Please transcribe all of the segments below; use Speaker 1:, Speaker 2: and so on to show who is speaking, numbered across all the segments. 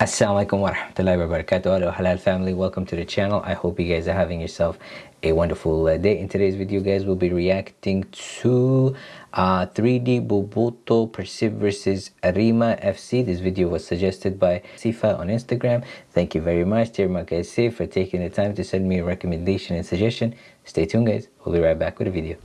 Speaker 1: Assalamualaikum warahmatullahi wabarakatuh. Hello Halal family. Welcome to the channel. I hope you guys are having yourself a wonderful uh, day. In today's video guys we'll be reacting to uh, 3D Bobotoh Persib versus Arema FC this video was suggested by Sifa on Instagram. Thank you very much dear guys for taking the time to send me a recommendation and suggestion. Stay tuned guys. We'll be right back with a video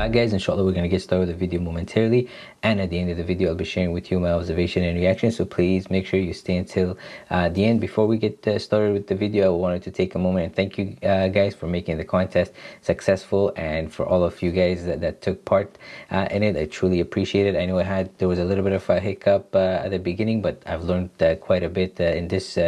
Speaker 1: back guys. Inshallah we're going to get started with the video momentarily. And at the end of the video i'll be sharing with you my observation and reaction. So please make sure you stay until uh, the end. Before we get uh, started with the video i wanted to take a moment and thank you uh, guys for making the contest successful and for all of you guys that, that took part uh, in it. I truly appreciate it. I know i had there was a little bit of a hiccup uh, at the beginning but i've learned uh, quite a bit in this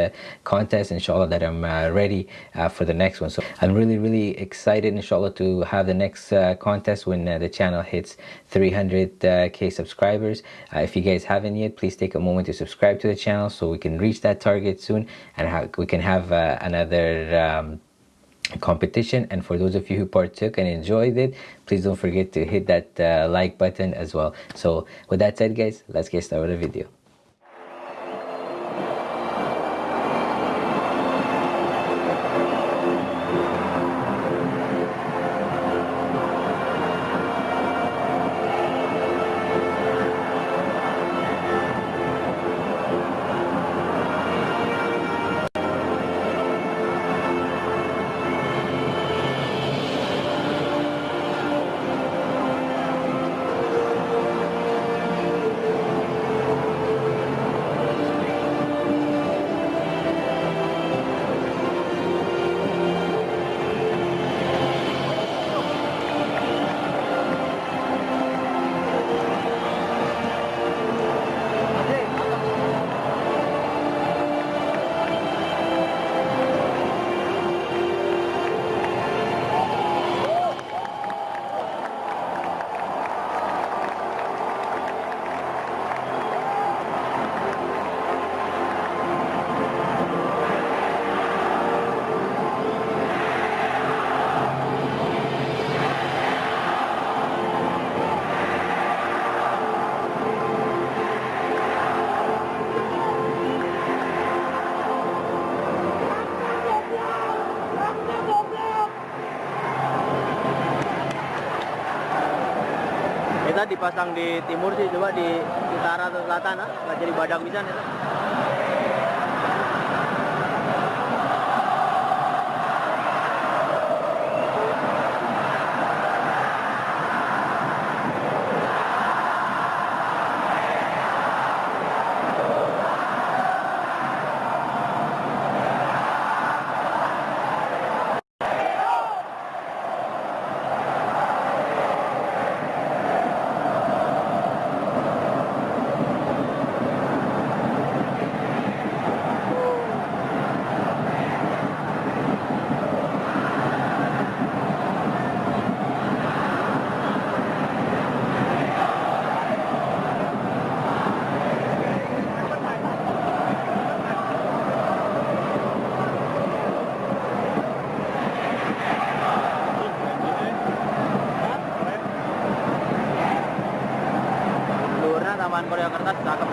Speaker 1: contest inshallah that i'm ready for the next one. So i'm really really excited inshallah to have the next contest when uh, the channel hits 300k uh, subscribers. Uh, if you guys haven't yet please take a moment to subscribe to the channel so we can reach that target soon and we can have another um, competition. And for those of you who partook and enjoyed it please don't forget to hit that uh, like button as well. So with that said guys let's get started with the video
Speaker 2: dipasang di timur sih coba di utara atau selatan ah. Nggak jadi badak bisa nih Korea Kertas sudah kembali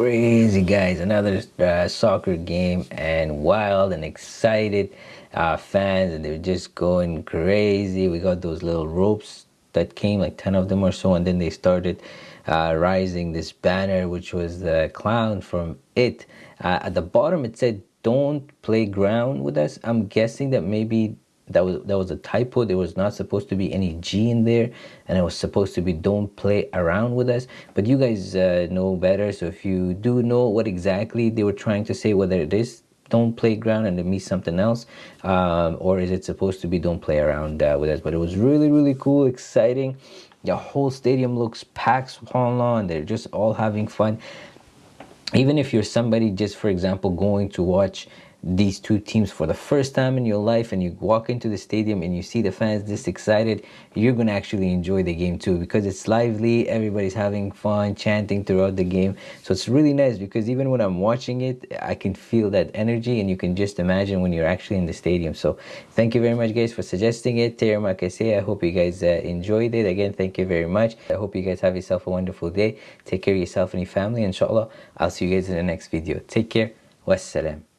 Speaker 1: crazy guys. Another uh, soccer game and wild and excited uh, fans and they were just going crazy. We got those little ropes that came like 10 of them or so and then they started uh, rising this banner which was the clown from it. Uh, at the bottom it said don't play ground with us. I'm guessing that maybe that was that was a typo. There was not supposed to be any g in there and it was supposed to be don't play around with us. But you guys uh, know better. So if you do know what exactly they were trying to say whether it is don't play ground and it means something else um, or is it supposed to be don't play around uh, with us. But it was really really cool exciting. The whole stadium looks packed and they're just all having fun. Even if you're somebody just for example going to watch these two teams for the first time in your life and you walk into the stadium and you see the fans this excited you're going to actually enjoy the game too because it's lively everybody's having fun chanting throughout the game. So it's really nice because even when i'm watching it i can feel that energy and you can just imagine when you're actually in the stadium. So thank you very much guys for suggesting it. I hope you guys uh, enjoyed it. Again thank you very much. I hope you guys have yourself a wonderful day. Take care of yourself and your family. Inshallah i'll see you guys in the next video. Take care. Wassalam